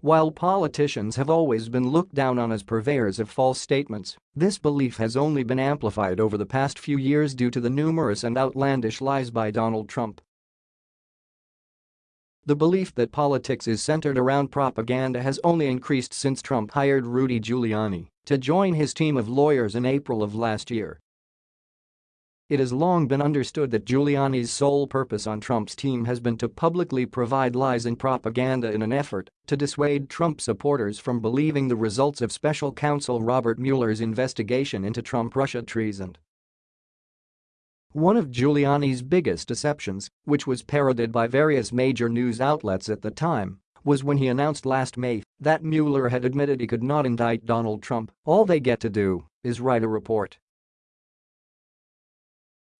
While politicians have always been looked down on as purveyors of false statements, this belief has only been amplified over the past few years due to the numerous and outlandish lies by Donald Trump. The belief that politics is centered around propaganda has only increased since Trump hired Rudy Giuliani to join his team of lawyers in April of last year. It has long been understood that Giuliani's sole purpose on Trump's team has been to publicly provide lies and propaganda in an effort to dissuade Trump supporters from believing the results of special counsel Robert Mueller's investigation into Trump-Russia treason. One of Giuliani's biggest deceptions, which was parodied by various major news outlets at the time, was when he announced last May that Mueller had admitted he could not indict Donald Trump, all they get to do is write a report.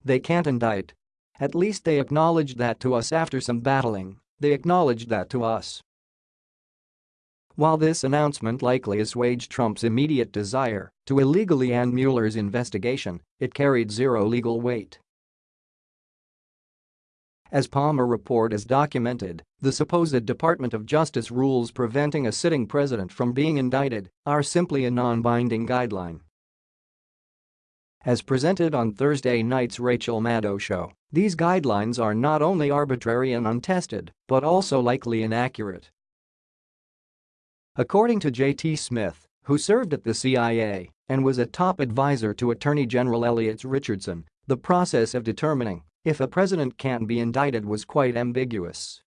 They can't indict. At least they acknowledged that to us after some battling, they acknowledged that to us. While this announcement likely assuaged Trump's immediate desire to illegally end Mueller's investigation, it carried zero legal weight. As Palmer report has documented, the supposed Department of Justice rules preventing a sitting president from being indicted are simply a non-binding guideline. As presented on Thursday night's Rachel Maddow show, these guidelines are not only arbitrary and untested, but also likely inaccurate. According to J.T. Smith, who served at the CIA and was a top advisor to Attorney General Elliot Richardson, the process of determining if a president can be indicted was quite ambiguous.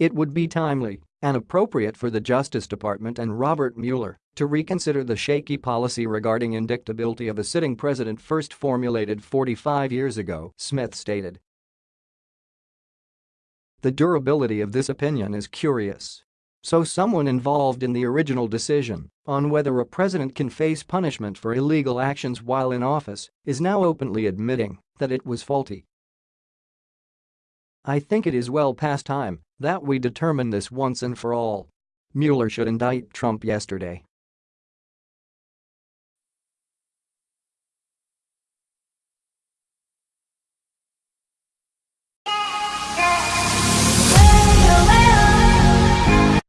It would be timely and appropriate for the Justice Department and Robert Mueller to reconsider the shaky policy regarding indictability of a sitting president first formulated 45 years ago, Smith stated. The durability of this opinion is curious. So someone involved in the original decision on whether a president can face punishment for illegal actions while in office is now openly admitting that it was faulty. I think it is well past time that we determine this once and for all. Mueller should indict Trump yesterday.